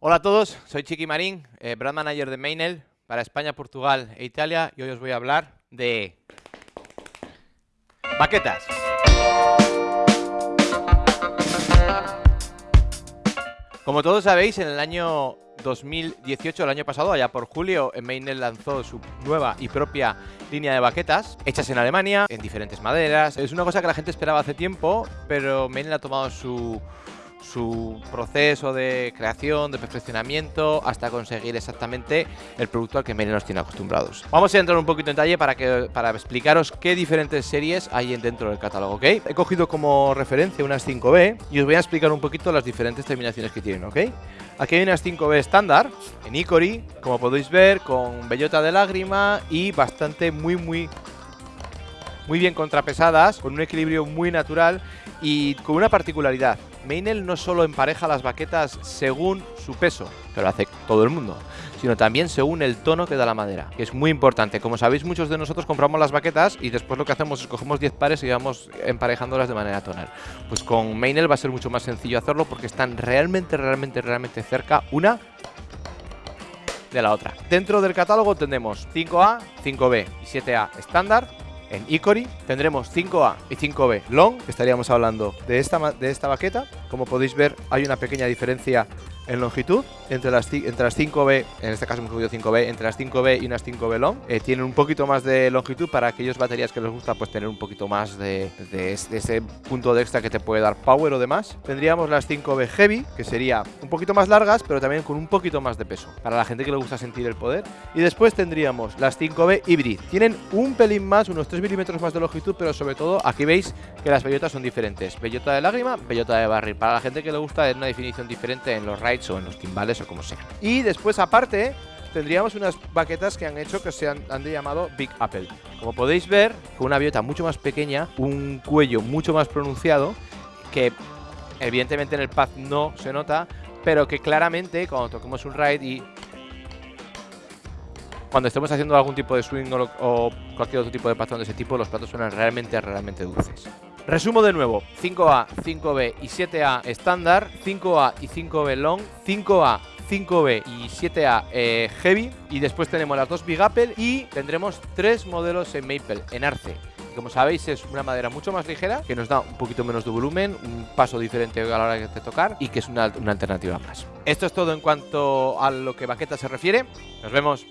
Hola a todos, soy Chiqui Marín, eh, brand manager de Mainel para España, Portugal e Italia y hoy os voy a hablar de baquetas. Como todos sabéis, en el año 2018, el año pasado, allá por julio, Mainel lanzó su nueva y propia línea de baquetas, hechas en Alemania, en diferentes maderas. Es una cosa que la gente esperaba hace tiempo, pero Mainel ha tomado su su proceso de creación, de perfeccionamiento, hasta conseguir exactamente el producto al que Mene nos tiene acostumbrados. Vamos a entrar un poquito en detalle para, que, para explicaros qué diferentes series hay dentro del catálogo, ¿ok? He cogido como referencia unas 5B y os voy a explicar un poquito las diferentes terminaciones que tienen, ¿ok? Aquí hay unas 5B estándar, en Icori, como podéis ver, con bellota de lágrima y bastante muy, muy muy bien contrapesadas, con un equilibrio muy natural y con una particularidad. Meinel no solo empareja las baquetas según su peso, que lo hace todo el mundo, sino también según el tono que da la madera, que es muy importante. Como sabéis, muchos de nosotros compramos las baquetas y después lo que hacemos es cogemos 10 pares y vamos emparejándolas de manera tonal. Pues con Meinel va a ser mucho más sencillo hacerlo porque están realmente, realmente, realmente cerca una de la otra. Dentro del catálogo tenemos 5A, 5B y 7A estándar, en Icori tendremos 5A y 5B Long, estaríamos hablando de esta, de esta baqueta. Como podéis ver, hay una pequeña diferencia en longitud entre las, entre las 5B, en este caso hemos cogido 5B, entre las 5B y unas 5B long. Eh, tienen un poquito más de longitud para aquellos baterías que les gusta pues tener un poquito más de, ese punto de extra que te puede dar power o demás. Tendríamos las 5B heavy, que sería un poquito más largas, pero también con un poquito más de peso, para la gente que le gusta sentir el poder. Y después tendríamos las 5B hybrid. Tienen un pelín más, unos 3 milímetros más de longitud, pero sobre todo aquí veis que las bellotas son diferentes. Bellota de lágrima, bellota de barril. Para la gente que le gusta es una definición diferente en los rides o en los timbales o como sea. Y después, aparte, tendríamos unas baquetas que han hecho que se han, han llamado Big Apple. Como podéis ver, con una bellota mucho más pequeña, un cuello mucho más pronunciado, que evidentemente en el pad no se nota, pero que claramente cuando toquemos un ride y cuando estemos haciendo algún tipo de swing o, cualquier otro tipo de patrón de ese tipo, los platos suenan realmente, realmente dulces. Resumo de nuevo, 5A, 5B y 7A estándar, 5A y 5B long, 5A 5B y 7A eh, Heavy y después tenemos las dos Big Apple y tendremos tres modelos en Maple, en Arce. Como sabéis es una madera mucho más ligera que nos da un poquito menos de volumen, un paso diferente a la hora de tocar y que es una, una alternativa más. Esto es todo en cuanto a lo que baqueta se refiere. Nos vemos.